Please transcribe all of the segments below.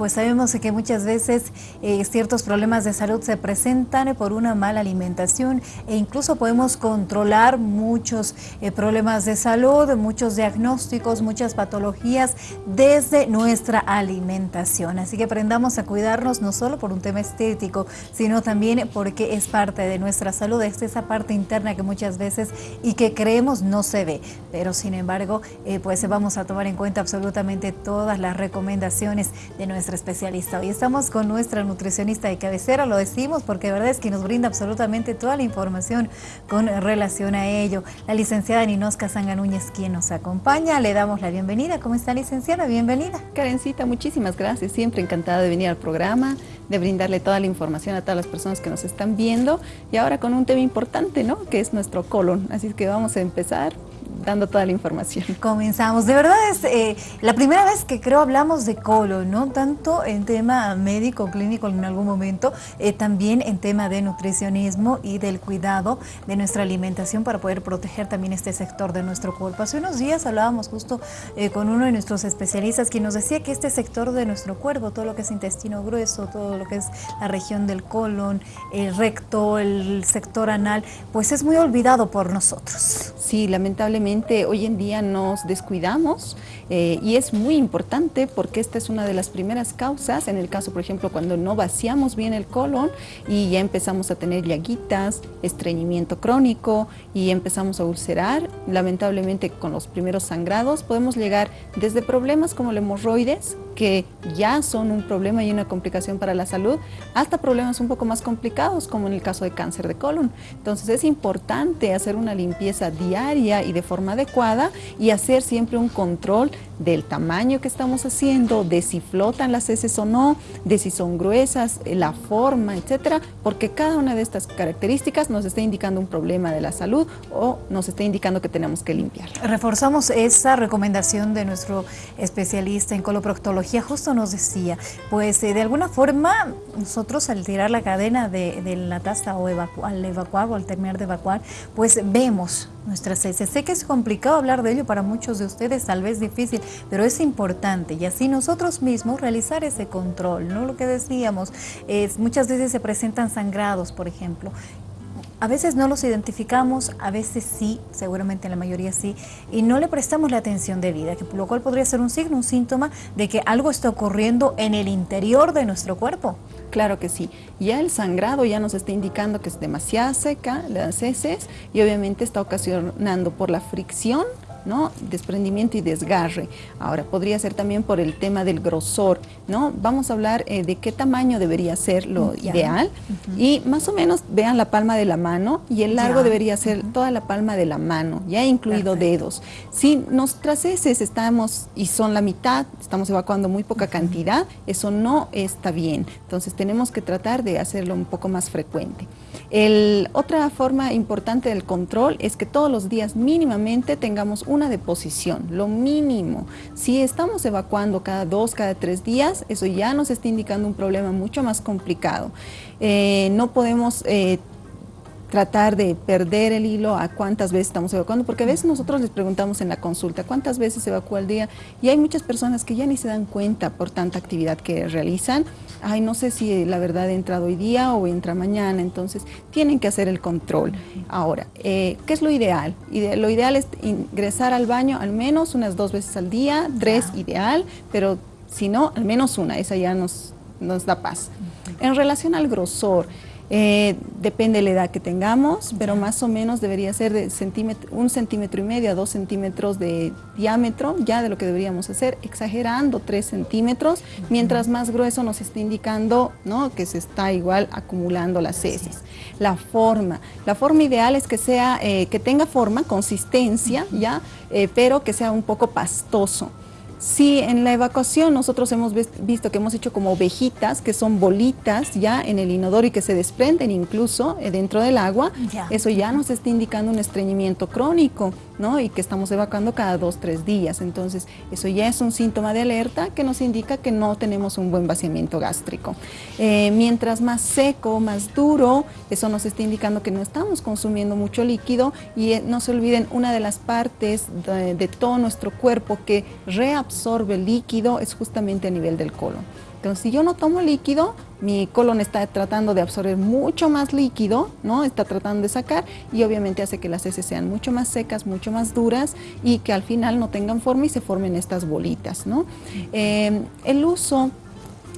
pues sabemos que muchas veces eh, ciertos problemas de salud se presentan por una mala alimentación e incluso podemos controlar muchos eh, problemas de salud, muchos diagnósticos, muchas patologías desde nuestra alimentación. Así que aprendamos a cuidarnos no solo por un tema estético, sino también porque es parte de nuestra salud, es esa parte interna que muchas veces y que creemos no se ve, pero sin embargo, eh, pues vamos a tomar en cuenta absolutamente todas las recomendaciones de nuestra especialista. Hoy estamos con nuestra nutricionista de cabecera, lo decimos porque de verdad es que nos brinda absolutamente toda la información con relación a ello. La licenciada Ninosca Sanga Núñez, quien nos acompaña, le damos la bienvenida. ¿Cómo está licenciada? Bienvenida. Karencita, muchísimas gracias. Siempre encantada de venir al programa, de brindarle toda la información a todas las personas que nos están viendo y ahora con un tema importante, ¿no? Que es nuestro colon. Así que vamos a empezar dando toda la información. Comenzamos. De verdad es eh, la primera vez que creo hablamos de colon, ¿no? Tanto en tema médico, clínico en algún momento, eh, también en tema de nutricionismo y del cuidado de nuestra alimentación para poder proteger también este sector de nuestro cuerpo. Hace unos días hablábamos justo eh, con uno de nuestros especialistas quien nos decía que este sector de nuestro cuerpo, todo lo que es intestino grueso, todo lo que es la región del colon, el recto, el sector anal, pues es muy olvidado por nosotros. Sí, lamentablemente hoy en día nos descuidamos eh, y es muy importante porque esta es una de las primeras causas, en el caso por ejemplo cuando no vaciamos bien el colon y ya empezamos a tener llaguitas, estreñimiento crónico y empezamos a ulcerar, lamentablemente con los primeros sangrados podemos llegar desde problemas como el hemorroides, que ya son un problema y una complicación para la salud, hasta problemas un poco más complicados, como en el caso de cáncer de colon. Entonces es importante hacer una limpieza diaria y de forma adecuada y hacer siempre un control del tamaño que estamos haciendo, de si flotan las heces o no, de si son gruesas, la forma, etcétera, porque cada una de estas características nos está indicando un problema de la salud o nos está indicando que tenemos que limpiar. Reforzamos esa recomendación de nuestro especialista en coloproctología justo nos decía, pues eh, de alguna forma nosotros al tirar la cadena de, la taza o al evacuar o al terminar de evacuar, pues vemos nuestras heces. Sé que es complicado hablar de ello para muchos de ustedes, tal vez difícil, pero es importante y así nosotros mismos realizar ese control, ¿no? Lo que decíamos, es, muchas veces se presentan sangrados, por ejemplo, a veces no los identificamos, a veces sí, seguramente en la mayoría sí, y no le prestamos la atención debida, que, lo cual podría ser un signo, un síntoma de que algo está ocurriendo en el interior de nuestro cuerpo. Claro que sí. Ya el sangrado ya nos está indicando que es demasiado seca las heces y obviamente está ocasionando por la fricción ¿no? desprendimiento y desgarre. Ahora, podría ser también por el tema del grosor, ¿no? Vamos a hablar eh, de qué tamaño debería ser lo ideal y más o menos vean la palma de la mano y el largo debería ser toda la palma de la mano, ya incluido dedos. Si nuestras heces estamos y son la mitad, estamos evacuando muy poca cantidad, eso no está bien. Entonces tenemos que tratar de hacerlo un poco más frecuente. El, otra forma importante del control es que todos los días mínimamente tengamos una deposición, lo mínimo. Si estamos evacuando cada dos, cada tres días, eso ya nos está indicando un problema mucho más complicado. Eh, no podemos eh, tratar de perder el hilo a cuántas veces estamos evacuando, porque a veces nosotros les preguntamos en la consulta cuántas veces se evacúa al día y hay muchas personas que ya ni se dan cuenta por tanta actividad que realizan. Ay, no sé si la verdad ha entrado hoy día o entra mañana, entonces tienen que hacer el control. Ahora, eh, ¿qué es lo ideal? Lo ideal es ingresar al baño al menos unas dos veces al día, tres ideal, pero si no, al menos una, esa ya nos, nos da paz. En relación al grosor, eh, depende de la edad que tengamos, pero más o menos debería ser de un centímetro y medio a dos centímetros de diámetro, ya de lo que deberíamos hacer, exagerando tres centímetros, mientras más grueso nos está indicando ¿no? que se está igual acumulando las heces. La forma, la forma ideal es que sea, eh, que tenga forma, consistencia, ya, eh, pero que sea un poco pastoso. Sí, en la evacuación nosotros hemos visto que hemos hecho como ovejitas, que son bolitas ya en el inodoro y que se desprenden incluso eh, dentro del agua. Eso ya nos está indicando un estreñimiento crónico, ¿no? Y que estamos evacuando cada dos, tres días. Entonces, eso ya es un síntoma de alerta que nos indica que no tenemos un buen vaciamiento gástrico. Eh, mientras más seco, más duro, eso nos está indicando que no estamos consumiendo mucho líquido y eh, no se olviden, una de las partes de, de todo nuestro cuerpo que reabsorbe absorbe líquido es justamente a nivel del colon. Entonces, si yo no tomo líquido, mi colon está tratando de absorber mucho más líquido, ¿no? Está tratando de sacar y obviamente hace que las heces sean mucho más secas, mucho más duras y que al final no tengan forma y se formen estas bolitas, ¿no? Eh, el uso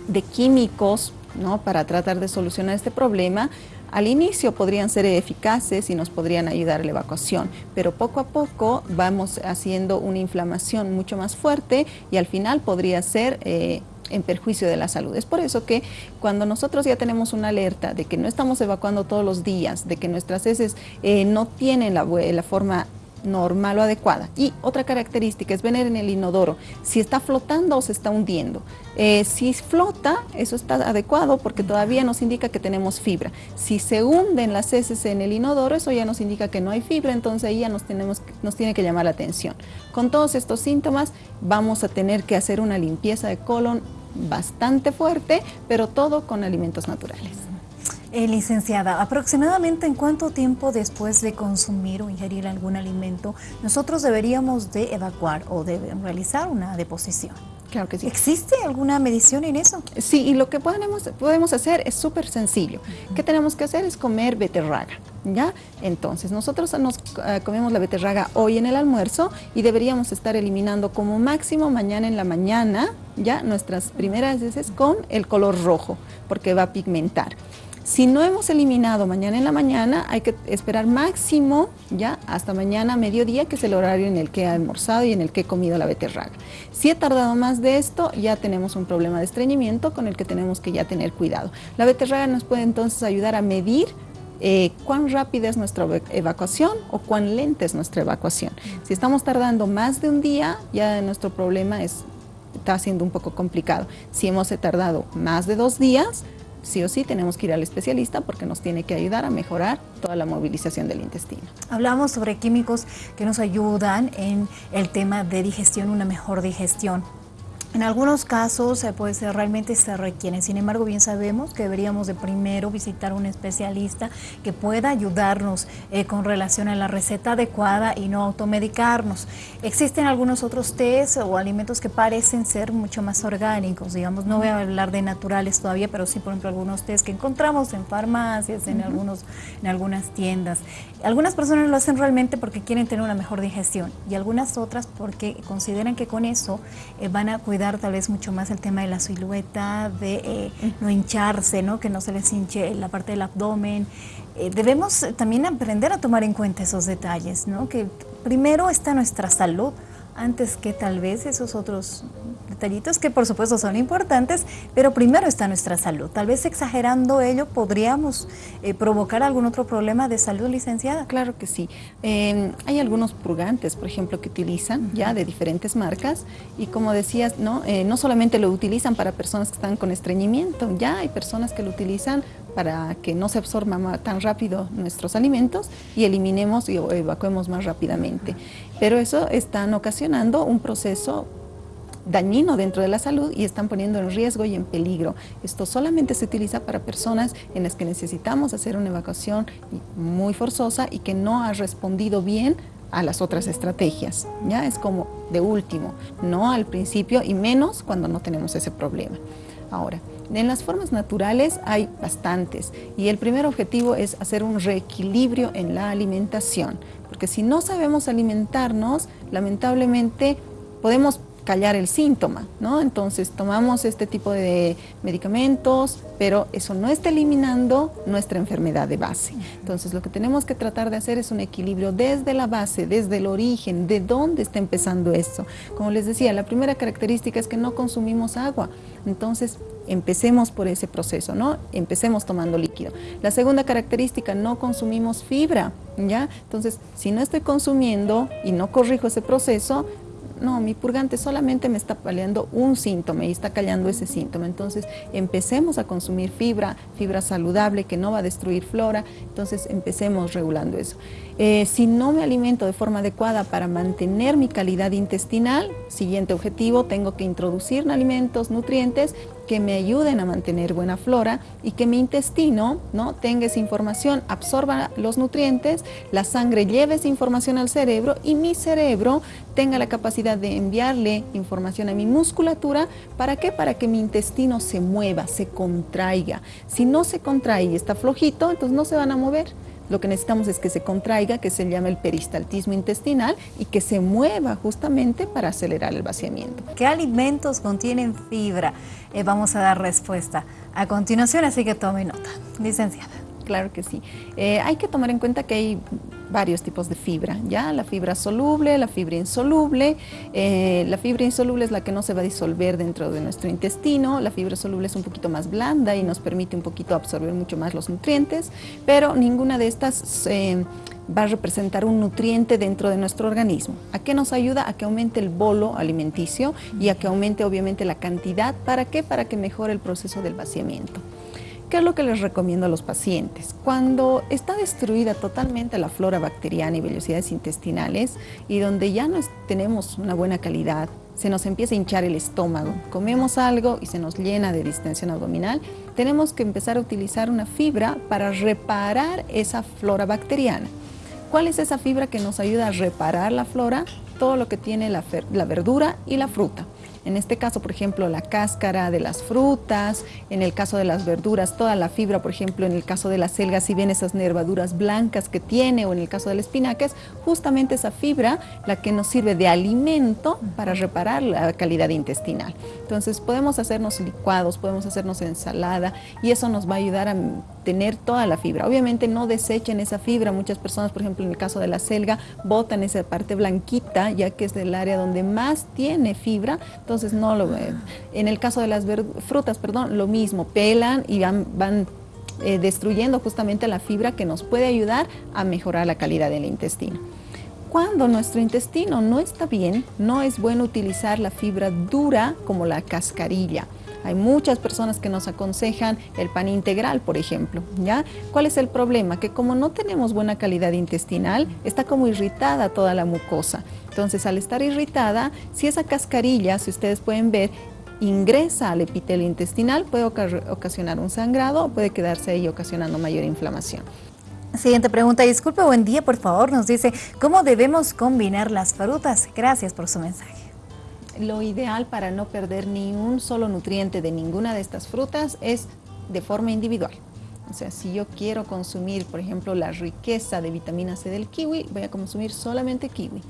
de químicos, ¿no? Para tratar de solucionar este problema, al inicio podrían ser eficaces y nos podrían ayudar a la evacuación, pero poco a poco vamos haciendo una inflamación mucho más fuerte y al final podría ser eh, en perjuicio de la salud. Es por eso que cuando nosotros ya tenemos una alerta de que no estamos evacuando todos los días, de que nuestras heces eh, no tienen la, la forma normal o adecuada. Y otra característica es ver en el inodoro si está flotando o se está hundiendo. Eh, si flota, eso está adecuado porque todavía nos indica que tenemos fibra. Si se hunden las heces en el inodoro, eso ya nos indica que no hay fibra, entonces ahí ya nos, tenemos, nos tiene que llamar la atención. Con todos estos síntomas vamos a tener que hacer una limpieza de colon bastante fuerte, pero todo con alimentos naturales. Eh, licenciada, aproximadamente en cuánto tiempo después de consumir o ingerir algún alimento nosotros deberíamos de evacuar o de realizar una deposición. Claro que sí. ¿Existe alguna medición en eso? Sí, y lo que podemos, podemos hacer es súper sencillo. ¿Qué tenemos que hacer? Es comer beterraga, ¿ya? Entonces, nosotros nos eh, comemos la beterraga hoy en el almuerzo y deberíamos estar eliminando como máximo mañana en la mañana, ¿ya? Nuestras primeras veces con el color rojo, porque va a pigmentar. Si no hemos eliminado mañana en la mañana, hay que esperar máximo ya hasta mañana mediodía, que es el horario en el que he almorzado y en el que he comido la beterraga. Si he tardado más de esto, ya tenemos un problema de estreñimiento con el que tenemos que ya tener cuidado. La beterraga nos puede entonces ayudar a medir eh, cuán rápida es nuestra evacuación o cuán lenta es nuestra evacuación. Si estamos tardando más de un día, ya nuestro problema es, está siendo un poco complicado. Si hemos tardado más de dos días, sí o sí tenemos que ir al especialista porque nos tiene que ayudar a mejorar toda la movilización del intestino. Hablamos sobre químicos que nos ayudan en el tema de digestión, una mejor digestión. En algunos casos eh, pues realmente se requieren, sin embargo bien sabemos que deberíamos de primero visitar un especialista que pueda ayudarnos eh, con relación a la receta adecuada y no automedicarnos. Existen algunos otros test o alimentos que parecen ser mucho más orgánicos, digamos, no voy a hablar de naturales todavía, pero sí por ejemplo algunos test que encontramos en farmacias, en, algunos, en algunas tiendas. Algunas personas lo hacen realmente porque quieren tener una mejor digestión y algunas otras porque consideran que con eso eh, van a cuidar tal vez mucho más el tema de la silueta, de eh, no hincharse, ¿no? que no se les hinche la parte del abdomen. Eh, debemos también aprender a tomar en cuenta esos detalles, ¿no? que primero está nuestra salud, antes que tal vez esos otros detallitos que por supuesto son importantes, pero primero está nuestra salud. Tal vez exagerando ello podríamos eh, provocar algún otro problema de salud, licenciada. Claro que sí. Em, hay algunos purgantes, por ejemplo, que utilizan ya de diferentes marcas y como decías, no, eh, no solamente lo utilizan para personas que están con estreñimiento, ya hay personas que lo utilizan para que no se absorban tan rápido nuestros alimentos y eliminemos y evacuemos más rápidamente. Pero eso están ocasionando un proceso dañino dentro de la salud y están poniendo en riesgo y en peligro. Esto solamente se utiliza para personas en las que necesitamos hacer una evacuación muy forzosa y que no ha respondido bien a las otras estrategias. Ya es como de último, no al principio y menos cuando no tenemos ese problema. Ahora, en las formas naturales hay bastantes y el primer objetivo es hacer un reequilibrio en la alimentación, porque si no sabemos alimentarnos, lamentablemente podemos callar el síntoma, ¿no? Entonces tomamos este tipo de medicamentos, pero eso no está eliminando nuestra enfermedad de base. Entonces lo que tenemos que tratar de hacer es un equilibrio desde la base, desde el origen, de dónde está empezando eso. Como les decía, la primera característica es que no consumimos agua. Entonces empecemos por ese proceso, ¿no? Empecemos tomando líquido. La segunda característica, no consumimos fibra, ¿ya? Entonces, si no estoy consumiendo y no corrijo ese proceso, no, mi purgante solamente me está paliando un síntoma y está callando ese síntoma. Entonces, empecemos a consumir fibra, fibra saludable que no va a destruir flora. Entonces, empecemos regulando eso. Eh, si no me alimento de forma adecuada para mantener mi calidad intestinal, siguiente objetivo, tengo que introducir alimentos, nutrientes que me ayuden a mantener buena flora y que mi intestino ¿no? tenga esa información, absorba los nutrientes, la sangre lleve esa información al cerebro y mi cerebro tenga la capacidad de enviarle información a mi musculatura. ¿Para qué? Para que mi intestino se mueva, se contraiga. Si no se contrae y está flojito, entonces no se van a mover. Lo que necesitamos es que se contraiga, que se llama el peristaltismo intestinal y que se mueva justamente para acelerar el vaciamiento. ¿Qué alimentos contienen fibra? Eh, vamos a dar respuesta a continuación, así que tome nota. Licenciada. Claro que sí. Eh, hay que tomar en cuenta que hay varios tipos de fibra, ¿ya? La fibra soluble, la fibra insoluble. Eh, la fibra insoluble es la que no se va a disolver dentro de nuestro intestino. La fibra soluble es un poquito más blanda y nos permite un poquito absorber mucho más los nutrientes, pero ninguna de estas eh, va a representar un nutriente dentro de nuestro organismo. ¿A qué nos ayuda? A que aumente el bolo alimenticio y a que aumente obviamente la cantidad. ¿Para qué? Para que mejore el proceso del vaciamiento. ¿Qué es lo que les recomiendo a los pacientes? Cuando está destruida totalmente la flora bacteriana y vellosidades intestinales y donde ya no tenemos una buena calidad, se nos empieza a hinchar el estómago, comemos algo y se nos llena de distensión abdominal, tenemos que empezar a utilizar una fibra para reparar esa flora bacteriana. ¿Cuál es esa fibra que nos ayuda a reparar la flora? Todo lo que tiene la, la verdura y la fruta. En este caso, por ejemplo, la cáscara de las frutas, en el caso de las verduras, toda la fibra, por ejemplo, en el caso de la selga, si ven esas nervaduras blancas que tiene, o en el caso del espinaca, es justamente esa fibra la que nos sirve de alimento para reparar la calidad intestinal. Entonces, podemos hacernos licuados, podemos hacernos ensalada, y eso nos va a ayudar a tener toda la fibra. Obviamente no desechen esa fibra, muchas personas, por ejemplo, en el caso de la selga, botan esa parte blanquita, ya que es del área donde más tiene fibra, entonces no lo En el caso de las frutas, perdón, lo mismo, pelan y van, van eh, destruyendo justamente la fibra que nos puede ayudar a mejorar la calidad del intestino. Cuando nuestro intestino no está bien, no es bueno utilizar la fibra dura como la cascarilla. Hay muchas personas que nos aconsejan el pan integral, por ejemplo. ¿ya? ¿Cuál es el problema? Que como no tenemos buena calidad intestinal, está como irritada toda la mucosa. Entonces, al estar irritada, si esa cascarilla, si ustedes pueden ver, ingresa al epitelio intestinal, puede ocasionar un sangrado puede quedarse ahí ocasionando mayor inflamación. Siguiente pregunta, disculpe, buen día, por favor, nos dice, ¿cómo debemos combinar las frutas? Gracias por su mensaje. Lo ideal para no perder ni un solo nutriente de ninguna de estas frutas es de forma individual. O sea, si yo quiero consumir, por ejemplo, la riqueza de vitamina C del kiwi, voy a consumir solamente kiwi.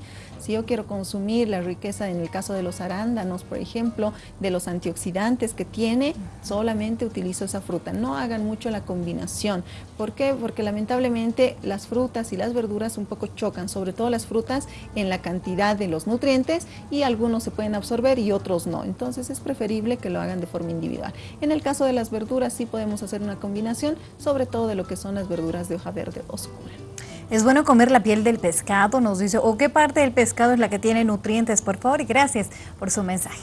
Si yo quiero consumir la riqueza, en el caso de los arándanos, por ejemplo, de los antioxidantes que tiene, solamente utilizo esa fruta. No hagan mucho la combinación. ¿Por qué? Porque lamentablemente las frutas y las verduras un poco chocan, sobre todo las frutas en la cantidad de los nutrientes y algunos se pueden absorber y otros no. Entonces es preferible que lo hagan de forma individual. En el caso de las verduras sí podemos hacer una combinación, sobre todo de lo que son las verduras de hoja verde oscura. Es bueno comer la piel del pescado, nos dice, o qué parte del pescado es la que tiene nutrientes, por favor, y gracias por su mensaje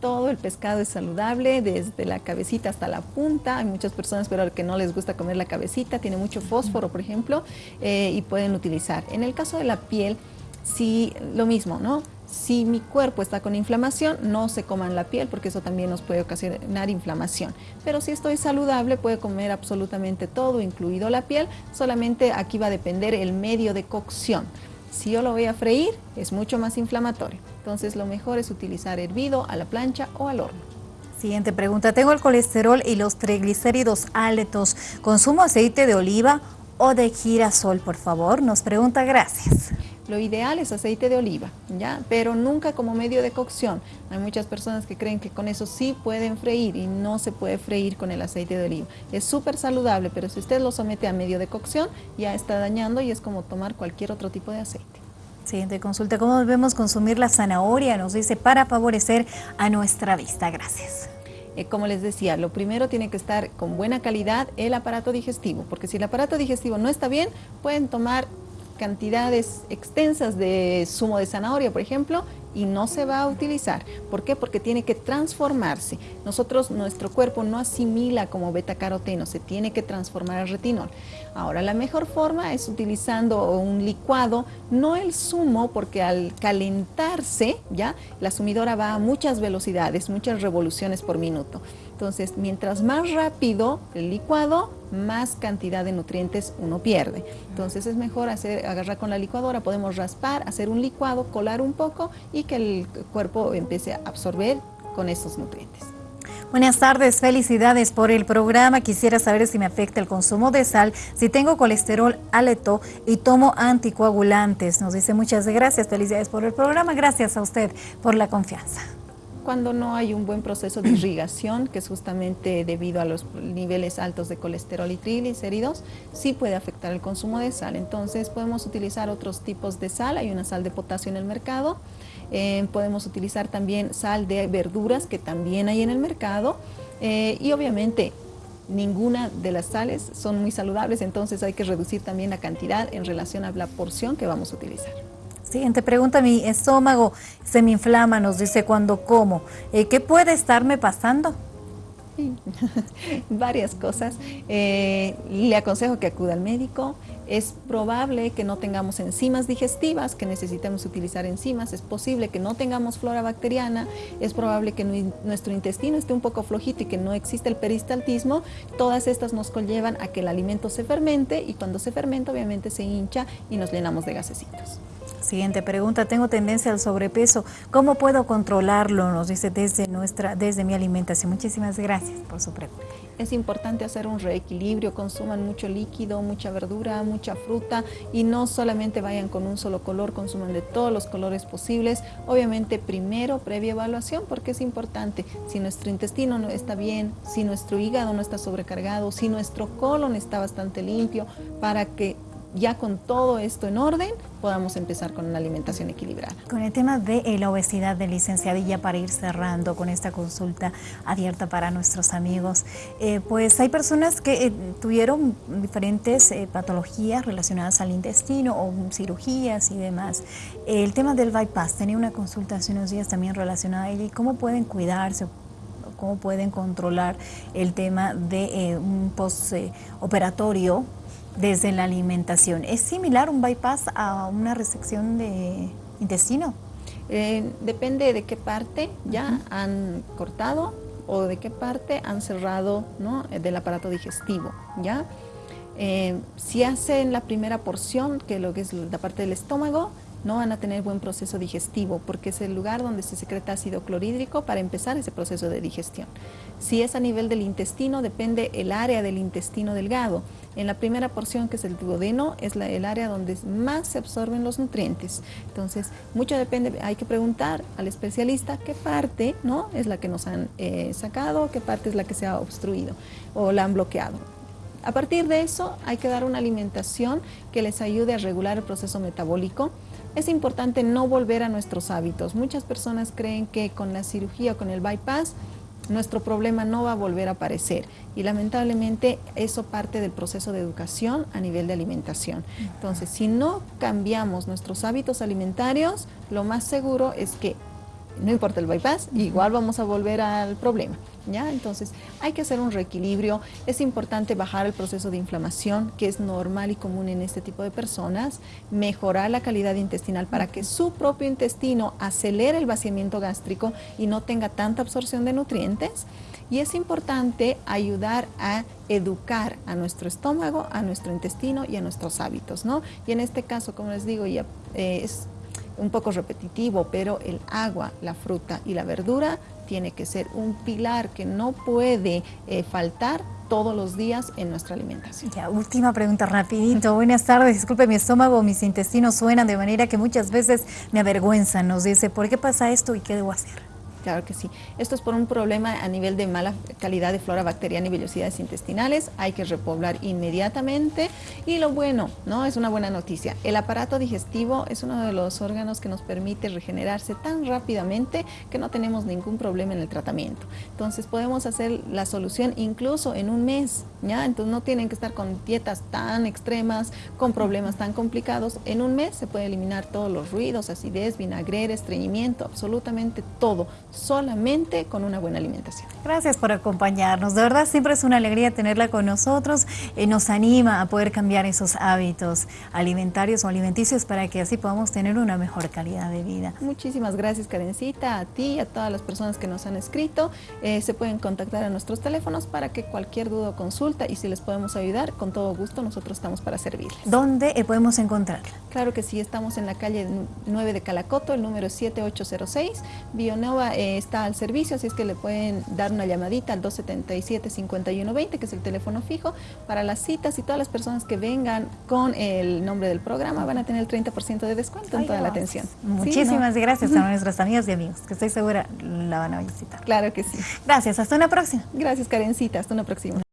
todo el pescado es saludable, desde la cabecita hasta la punta. Hay muchas personas pero que no les gusta comer la cabecita, tiene mucho fósforo, por ejemplo, eh, y pueden utilizar. En el caso de la piel, sí, lo mismo, ¿no? Si mi cuerpo está con inflamación, no se coman la piel porque eso también nos puede ocasionar inflamación. Pero si estoy saludable, puede comer absolutamente todo, incluido la piel. Solamente aquí va a depender el medio de cocción. Si yo lo voy a freír, es mucho más inflamatorio. Entonces lo mejor es utilizar hervido a la plancha o al horno. Siguiente pregunta. Tengo el colesterol y los triglicéridos altos. ¿Consumo aceite de oliva o de girasol, por favor? Nos pregunta, gracias. Lo ideal es aceite de oliva, ¿ya? Pero nunca como medio de cocción. Hay muchas personas que creen que con eso sí pueden freír y no se puede freír con el aceite de oliva. Es súper saludable, pero si usted lo somete a medio de cocción, ya está dañando y es como tomar cualquier otro tipo de aceite. Siguiente consulta, ¿cómo debemos consumir la zanahoria? Nos dice, para favorecer a nuestra vista. Gracias eh, como les decía, lo primero tiene que estar con buena calidad el aparato digestivo, porque si el aparato digestivo no está bien, pueden tomar cantidades extensas de zumo de zanahoria, por ejemplo, y no se va a utilizar. ¿Por qué? Porque tiene que transformarse. Nosotros, nuestro cuerpo no asimila como beta-caroteno, se tiene que transformar al retinol. Ahora, la mejor forma es utilizando un licuado, no el zumo, porque al calentarse, ya, la sumidora va a muchas velocidades, muchas revoluciones por minuto. Entonces, mientras más rápido el licuado, más cantidad de nutrientes uno pierde. Entonces es mejor hacer, agarrar con la licuadora, podemos raspar, hacer un licuado, colar un poco y que el cuerpo empiece a absorber con esos nutrientes. Buenas tardes, felicidades por el programa. Quisiera saber si me afecta el consumo de sal, si tengo colesterol alto y tomo anticoagulantes. Nos dice muchas gracias, felicidades por el programa. Gracias a usted por la confianza cuando no hay un buen proceso de irrigación, que es justamente debido a los niveles altos de colesterol y triglicéridos, sí puede afectar el consumo de sal. Entonces podemos utilizar otros tipos de sal, hay una sal de potasio en el mercado, eh, podemos utilizar también sal de verduras que también hay en el mercado eh, y obviamente ninguna de las sales son muy saludables, entonces hay que reducir también la cantidad en relación a la porción que vamos a utilizar. Siguiente pregunta, mi estómago se me inflama, nos dice cuando como. Eh, ¿Qué puede estarme pasando? varias cosas. Eh, le aconsejo que acuda al médico. Es probable que no tengamos enzimas digestivas, que necesitemos utilizar enzimas. Es posible que no tengamos flora bacteriana. Es probable que nuestro intestino esté un poco flojito y que no existe el peristaltismo. Todas estas nos conllevan a que el alimento se fermente y cuando se fermenta obviamente se hincha y nos llenamos de gasecitos. Siguiente pregunta, tengo tendencia al sobrepeso, ¿cómo puedo controlarlo? Nos dice desde, nuestra, desde mi alimentación. Muchísimas gracias por su pregunta. Es importante hacer un reequilibrio, consuman mucho líquido, mucha verdura, mucha fruta y no solamente vayan con un solo color, consuman de todos los colores posibles. Obviamente primero previa evaluación porque es importante, si nuestro intestino no está bien, si nuestro hígado no está sobrecargado, si nuestro colon está bastante limpio, para que ya con todo esto en orden, podamos empezar con una alimentación equilibrada. Con el tema de eh, la obesidad de licenciadilla, para ir cerrando con esta consulta abierta para nuestros amigos, eh, pues hay personas que eh, tuvieron diferentes patologías relacionadas al intestino o cirugías y demás. el tema del bypass, tenía una consulta hace unos días también relacionada a ello cómo pueden cuidarse cómo pueden controlar el tema de un postoperatorio desde la alimentación. ¿Es similar un bypass a una resección de intestino? Eh, depende de qué parte ya han cortado o de qué parte han cerrado ¿no? del aparato digestivo. ¿ya? Eh, si hacen la primera porción, que lo que es la parte del estómago, no van a tener buen proceso digestivo porque es el lugar donde se secreta ácido clorhídrico para empezar ese proceso de digestión. Si es a nivel del intestino, depende el área del intestino delgado. En la primera porción, que es el duodeno, es el área donde más se absorben los nutrientes. Entonces, mucho depende, hay que preguntar al especialista qué parte ¿no? es la que nos han eh, sacado, qué parte es la que se ha obstruido o la han bloqueado. A partir de eso, hay que dar una alimentación que les ayude a regular el proceso metabólico, es importante no volver a nuestros hábitos. Muchas personas creen que con la cirugía con el bypass nuestro problema no va a volver a aparecer y lamentablemente eso parte del proceso de educación a nivel de alimentación. Entonces, si no cambiamos nuestros hábitos alimentarios, lo más seguro es que no importa el bypass, igual vamos a volver al problema. ¿ya? Entonces hay que hacer un reequilibrio, es importante bajar el proceso de inflamación que es normal y común en este tipo de personas, mejorar la calidad intestinal para que su propio intestino acelere el vaciamiento gástrico y no tenga tanta absorción de nutrientes y es importante ayudar a educar a nuestro estómago, a nuestro intestino y a nuestros hábitos, ¿no? Y en este caso, como les digo, ya eh, es un poco repetitivo, pero el agua, la fruta y la verdura tiene que ser un pilar que no puede eh, faltar todos los días en nuestra alimentación. Ya, última pregunta rapidito. Buenas tardes, disculpe, mi estómago, mis intestinos suenan de manera que muchas veces me avergüenzan. Nos dice, ¿por qué pasa esto y qué debo hacer? Claro que sí. Esto es por un problema a nivel de mala calidad de flora bacteriana y vellosidades intestinales. Hay que repoblar inmediatamente. Y lo bueno, ¿no? Es una buena noticia. El aparato digestivo es uno de los órganos que nos permite regenerarse tan rápidamente que no tenemos ningún problema en el tratamiento. Entonces podemos hacer la solución incluso en un mes, ¿ya? Entonces no tienen que estar con dietas tan extremas, con problemas tan complicados. En un mes se puede eliminar todos los ruidos, acidez, vinagre, estreñimiento, absolutamente todo solamente con una buena alimentación. Gracias por acompañarnos. De verdad siempre es una alegría tenerla con nosotros. y nos anima a poder cambiar esos hábitos alimentarios o alimenticios para que así podamos tener una mejor calidad de vida. Muchísimas gracias Karencita, a ti y a todas las personas que nos han escrito. Eh, se pueden contactar a nuestros teléfonos para que cualquier duda o consulta y si les podemos ayudar, con todo gusto nosotros estamos para servirles. ¿Dónde eh, podemos encontrarla? Claro que sí, estamos en la calle 9 de Calacoto, el número 7806. Bionova eh, está al servicio, así es que le pueden dar una llamadita al 277-5120, que es el teléfono fijo, para las citas y todas las personas que vengan con el nombre del programa van a tener el 30% de descuento en toda la atención. Muchísimas gracias a nuestras amigas y amigos, que estoy segura la van a visitar. Claro que sí. Gracias, hasta una próxima. Gracias Karencita, hasta una próxima.